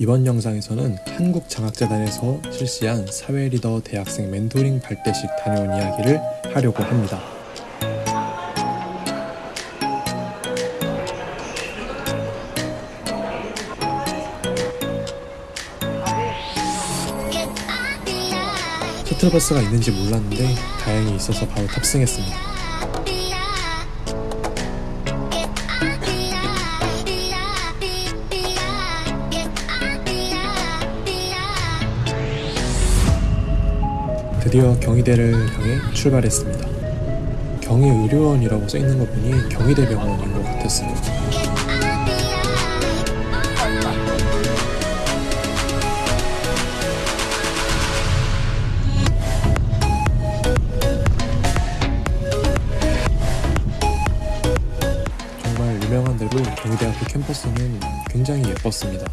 이번 영상에서는 한국장학재단에서 실시한 사회리더 대학생 멘토링 발대식 다녀온 이야기를 하려고 합니다. 셔틀버스가 있는지 몰랐는데 다행히 있어서 바로 탑승했습니다. 드디어 경희대를 향해 출발했습니다. 경희 의료원이라고 써있는 거 보니 경희대 병원인 것 같았어요. 정말 유명한 대로 경희대 학교 캠퍼스는 굉장히 예뻤습니다.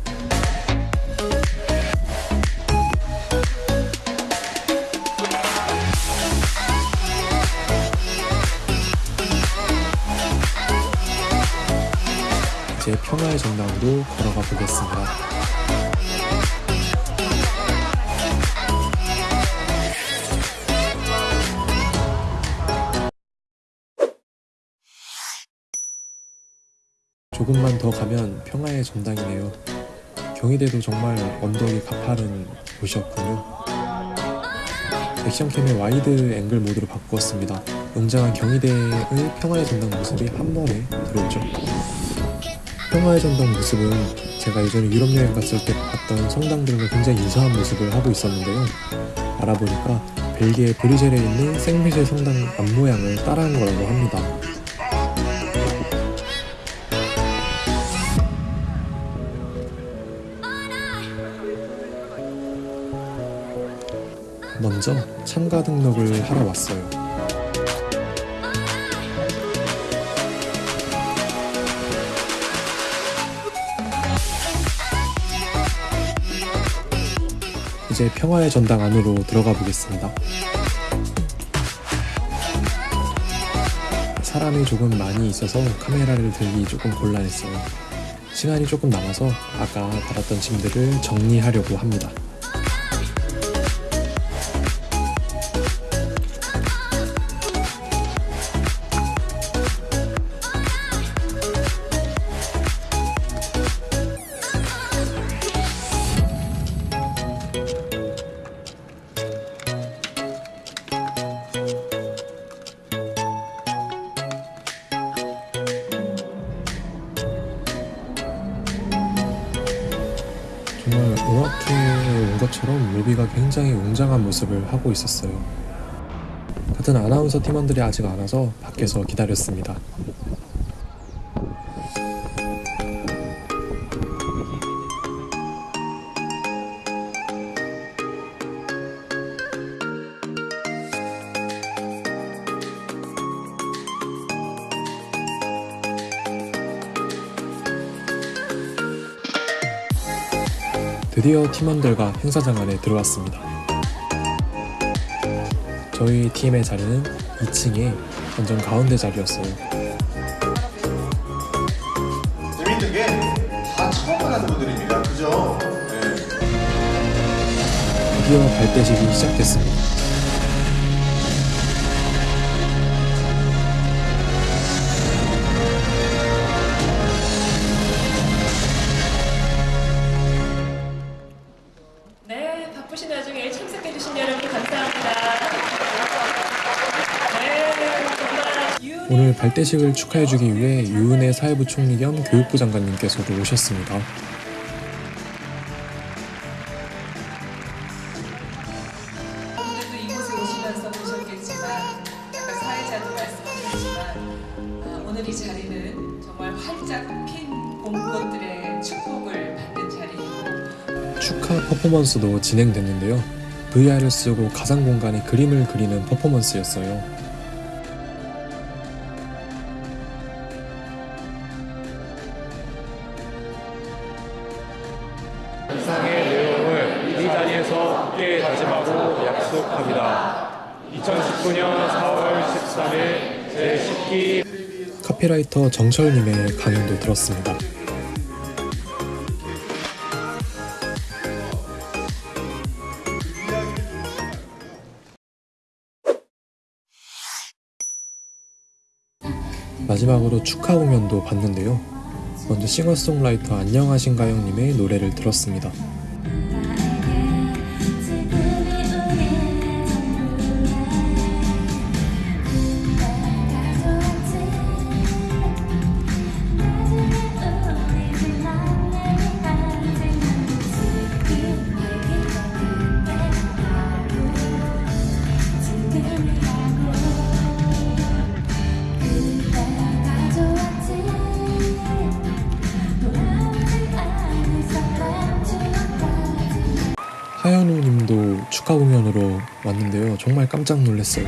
이제 평화의 전당으로 걸어가 보겠습니다. 조금만 더 가면 평화의 전당이네요. 경희대도 정말 언덕이 가파른 곳이었군요. 액션캠의 wide angle 모드로 바꾸었습니다. 웅장한 경희대의 평화의 전당 모습이 한 번에 들어오죠. 평화의 전당 모습은 제가 예전에 유럽 여행 갔을 때 봤던 성당들과 굉장히 유사한 모습을 하고 있었는데요. 알아보니까 벨기에 브리젤에 있는 생미셸 성당 앞모양을 따라한 거라고 합니다. 먼저 참가 등록을 하러 왔어요. 이제 평화의 전당 안으로 들어가 보겠습니다. 사람이 조금 많이 있어서 카메라를 들기 조금 곤란했어요. 시간이 조금 남아서 아까 받았던 짐들을 정리하려고 합니다. 것처럼 뮤비가 굉장히 웅장한 모습을 하고 있었어요. 같은 아나운서 팀원들이 아직 안 와서 밖에서 기다렸습니다. 드디어 팀원들과 행사장 안에 들어왔습니다. 저희 팀의 자리는 2층에 완전 가운데 자리였어요. 재밌는 게 다 처음 만나는 분들입니다. 그죠? 네. 드디어 발대식이 시작됐습니다. 오늘 발대식을 축하해주기 위해 유은혜 사회부 총리 겸 교육부 장관님께서도 오셨습니다. 이곳에 오시면서 보셨겠지만 아까 사회자도 말씀하셨지만 아, 오늘 이 자리는 정말 활짝 핀 봄꽃들의 축복을 받는 자리이고 축하 퍼포먼스도 진행됐는데요. VR을 쓰고 가상 공간에 그림을 그리는 퍼포먼스였어요. 이상의 내용을 이 자리에서 함께 다짐하고 약속합니다. 2019년 4월 13일 제10기 카피라이터 정철님의 강연도 들었습니다. 마지막으로 축하 공연도 봤는데요. 먼저 싱어송라이터 안녕하신가요 님의 노래를 들었습니다. 하현우 님도 축하 공연으로 왔는데요. 정말 깜짝 놀랐어요.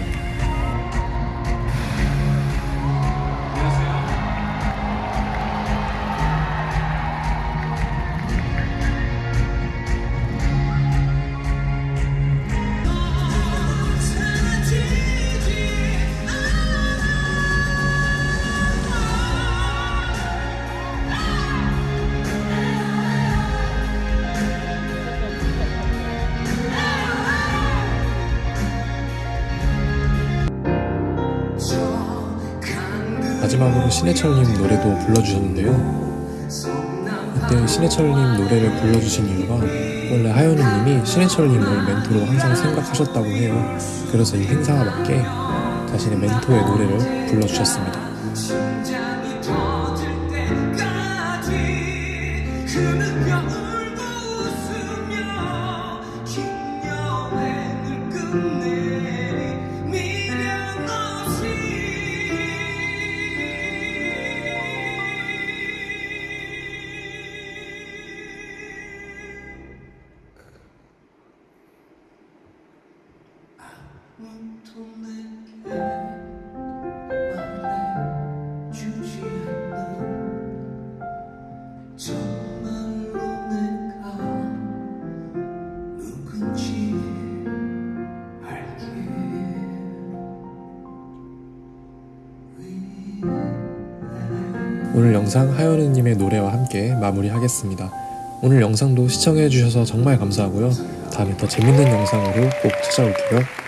마지막으로 신해철님 노래도 불러주셨는데요. 이때 신해철님 노래를 불러주신 이유가 원래 하현우님이 신해철님을 멘토로 항상 생각하셨다고 해요. 그래서 이 행사와 맞게 자신의 멘토의 노래를 불러주셨습니다. 오늘 영상 하현우님의 노래와 함께 마무리하겠습니다. 오늘 영상도 시청해주셔서 정말 감사하고요. 다음에 더 재밌는 영상으로 꼭 찾아올게요.